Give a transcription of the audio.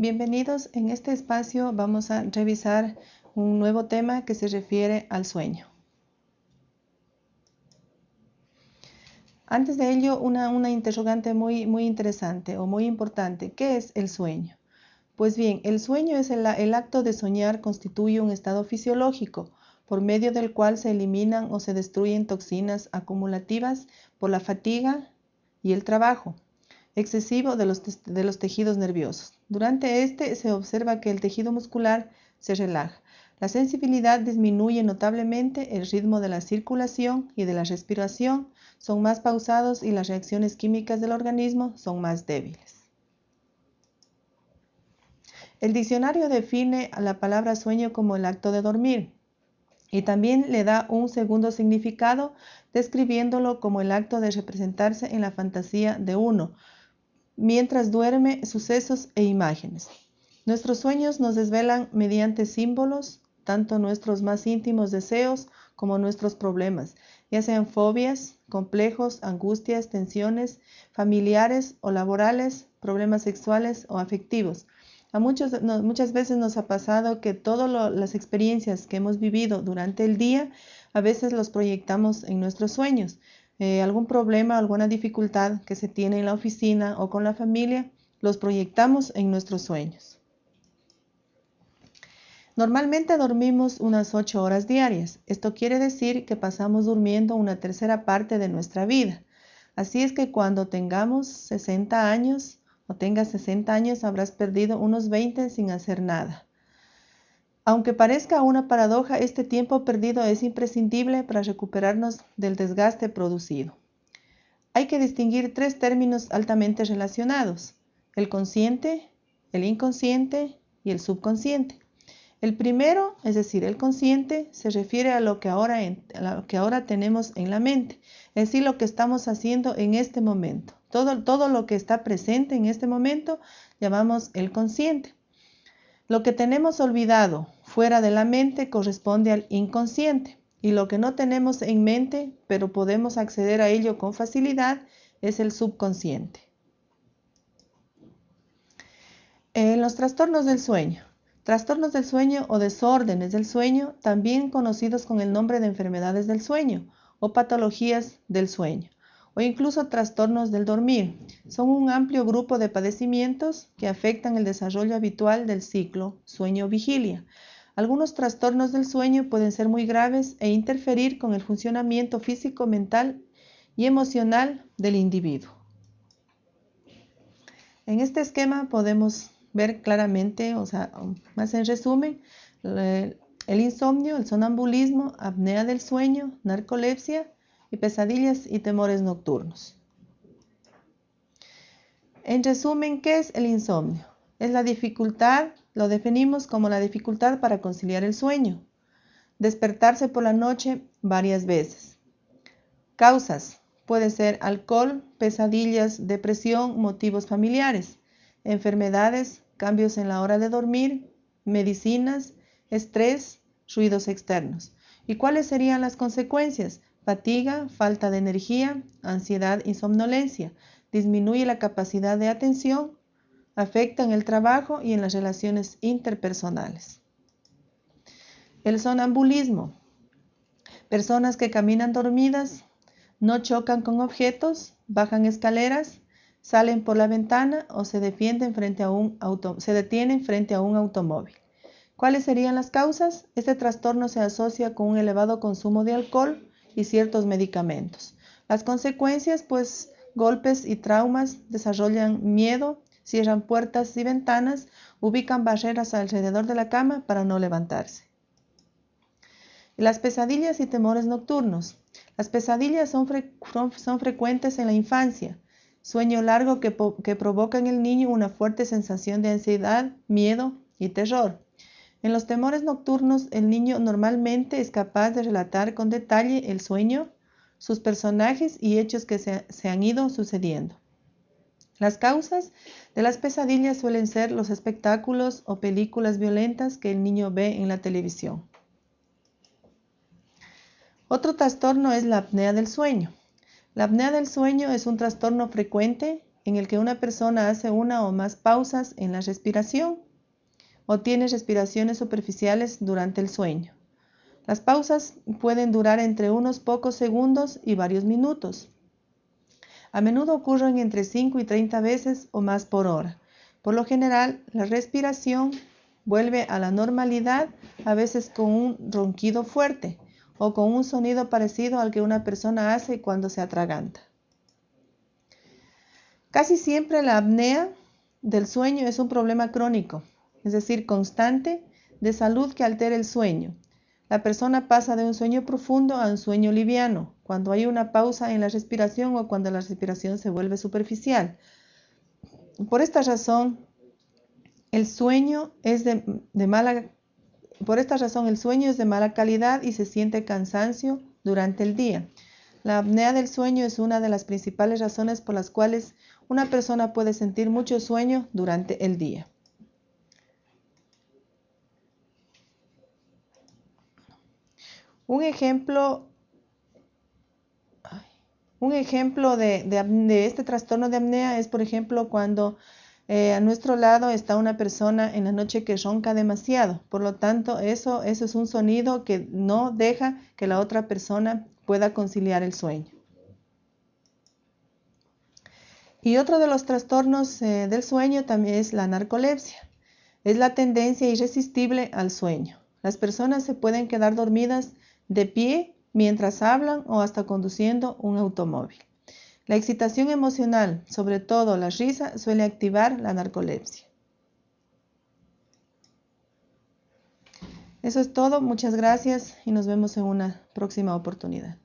Bienvenidos. En este espacio vamos a revisar un nuevo tema que se refiere al sueño. Antes de ello, una, interrogante muy, muy interesante o muy importante. ¿Qué es el sueño? Pues bien, el sueño es el, el acto de soñar constituye un estado fisiológico por medio del cual se eliminan o se destruyen toxinas acumulativas por la fatiga y el trabajo excesivo de los, tejidos nerviosos. Durante este se observa que el tejido muscular se relaja. La sensibilidad disminuye notablemente, el ritmo de la circulación y de la respiración son más pausados y las reacciones químicas del organismo son más débiles. El diccionario define a la palabra sueño como el acto de dormir y también le da un segundo significado describiéndolo como el acto de representarse en la fantasía de uno, mientras duerme sucesos e imágenes. Nuestros sueños nos desvelan mediante símbolos tanto nuestros más íntimos deseos como nuestros problemas, ya sean fobias, complejos, angustias, tensiones familiares o laborales, problemas sexuales o afectivos. A muchos, muchas veces nos ha pasado que todas las experiencias que hemos vivido durante el día, a veces los proyectamos en nuestros sueños. Eh, algún problema, alguna dificultad que se tiene en la oficina o con la familia, los proyectamos en nuestros sueños. Normalmente dormimos unas 8 horas diarias. Esto quiere decir que pasamos durmiendo una tercera parte de nuestra vida. Así es que cuando tengamos 60 años o tengas 60 años habrás perdido unos 20 sin hacer nada. Aunque parezca una paradoja, este tiempo perdido es imprescindible para recuperarnos del desgaste producido. Hay que distinguir tres términos altamente relacionados, el consciente, el inconsciente y el subconsciente. El primero, es decir, el consciente, se refiere a lo que ahora, tenemos en la mente, es decir, lo que estamos haciendo en este momento. Todo, todo lo que está presente en este momento llamamos el consciente. Lo que tenemos olvidado fuera de la mente corresponde al inconsciente y lo que no tenemos en mente, pero podemos acceder a ello con facilidad, es el subconsciente. En los trastornos del sueño. Trastornos del sueño o desórdenes del sueño, también conocidos con el nombre de enfermedades del sueño o patologías del sueño o incluso trastornos del dormir. Son un amplio grupo de padecimientos que afectan el desarrollo habitual del ciclo sueño-vigilia. Algunos trastornos del sueño pueden ser muy graves e interferir con el funcionamiento físico, mental y emocional del individuo. En este esquema podemos ver claramente, o sea, más en resumen, el insomnio, el sonambulismo, apnea del sueño, narcolepsia, y pesadillas y temores nocturnos. En resumen, ¿qué es el insomnio? Es la dificultad, lo definimos como la dificultad para conciliar el sueño. Despertarse por la noche varias veces. Causas. Puede ser alcohol, pesadillas, depresión, motivos familiares, enfermedades, cambios en la hora de dormir, medicinas, estrés, ruidos externos. ¿Y cuáles serían las consecuencias? fatiga, falta de energía, ansiedad y somnolencia, disminuye la capacidad de atención, afecta en el trabajo y en las relaciones interpersonales. El sonambulismo. Personas que caminan dormidas, no chocan con objetos, bajan escaleras, salen por la ventana o se, defienden frente a un auto, se detienen frente a un automóvil. ¿Cuáles serían las causas? Este trastorno se asocia con un elevado consumo de alcohol, y ciertos medicamentos. Las consecuencias, pues golpes y traumas, desarrollan miedo, cierran puertas y ventanas, ubican barreras alrededor de la cama para no levantarse. Las pesadillas y temores nocturnos. Las pesadillas son, frecuentes en la infancia. Sueño largo que, provoca en el niño una fuerte sensación de ansiedad, miedo y terror. En los temores nocturnos, el niño normalmente es capaz de relatar con detalle el sueño, sus personajes y hechos que se, han ido sucediendo. Las causas de las pesadillas suelen ser los espectáculos o películas violentas que el niño ve en la televisión. Otro trastorno es la apnea del sueño. La apnea del sueño es un trastorno frecuente en el que una persona hace una o más pausas en la respiración o tiene respiraciones superficiales durante el sueño. Las pausas pueden durar entre unos pocos segundos y varios minutos. A menudo ocurren entre 5 y 30 veces o más por hora. Por lo general, la respiración vuelve a la normalidad, a veces con un ronquido fuerte o con un sonido parecido al que una persona hace cuando se atraganta. Casi siempre la apnea del sueño es un problema crónico, es decir, constante, de salud que altera el sueño. La persona pasa de un sueño profundo a un sueño liviano, cuando hay una pausa en la respiración o cuando la respiración se vuelve superficial. Por esta razón, el sueño es de, mala de mala calidad y se siente cansancio durante el día. La apnea del sueño es una de las principales razones por las cuales una persona puede sentir mucho sueño durante el día. Un ejemplo, un ejemplo de, este trastorno de apnea es, por ejemplo, cuando eh, a nuestro lado está una persona en la noche que ronca demasiado. Por lo tanto, eso, eso es un sonido que no deja que la otra persona pueda conciliar el sueño. Y otro de los trastornos eh, del sueño también es la narcolepsia. Es la tendencia irresistible al sueño. Las personas se pueden quedar dormidas de pie mientras hablan o hasta conduciendo un automóvil. La excitación emocional, sobre todo la risa, suele activar la narcolepsia. Eso es todo, muchas gracias y nos vemos en una próxima oportunidad.